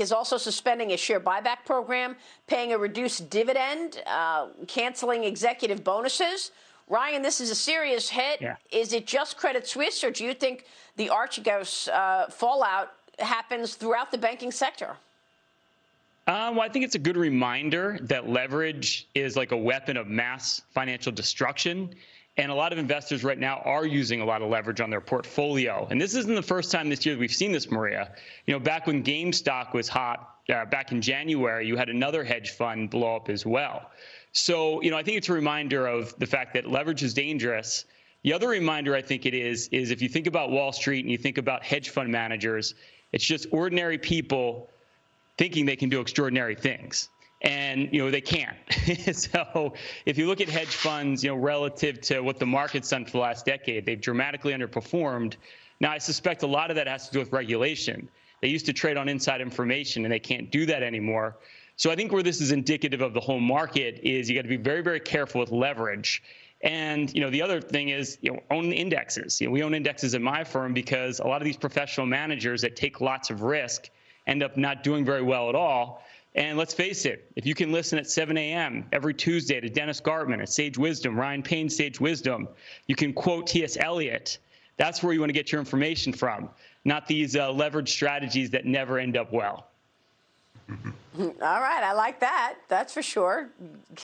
is also suspending a share buyback program, paying a reduced dividend, uh, canceling executive bonuses. Ryan, this is a serious hit. Yeah. Is it just Credit Suisse, or do you think the Archegos uh, fallout happens throughout the banking sector? Um, well, I think it's a good reminder that leverage is like a weapon of mass financial destruction. And a lot of investors right now are using a lot of leverage on their portfolio. And this isn't the first time this year we've seen this, Maria. You know, back when GameStop was hot, uh, back in January, you had another hedge fund blow up as well. So, you know, I think it's a reminder of the fact that leverage is dangerous. The other reminder I think it is, is if you think about Wall Street and you think about hedge fund managers, it's just ordinary people thinking they can do extraordinary things and you know they can't. so if you look at hedge funds, you know relative to what the market's done for the last decade, they've dramatically underperformed. Now I suspect a lot of that has to do with regulation. They used to trade on inside information, and they can't do that anymore. So I think where this is indicative of the whole market is you got to be very very careful with leverage. And you know the other thing is you know own the indexes. You know, we own indexes at my firm because a lot of these professional managers that take lots of risk end up not doing very well at all and let's face it, if you can listen at 7 a.m. every Tuesday to Dennis Gartman at Sage Wisdom, Ryan Payne, Sage Wisdom, you can quote T.S. Eliot. That's where you want to get your information from, not these uh, leverage strategies that never end up well. All right, I like that. That's for sure.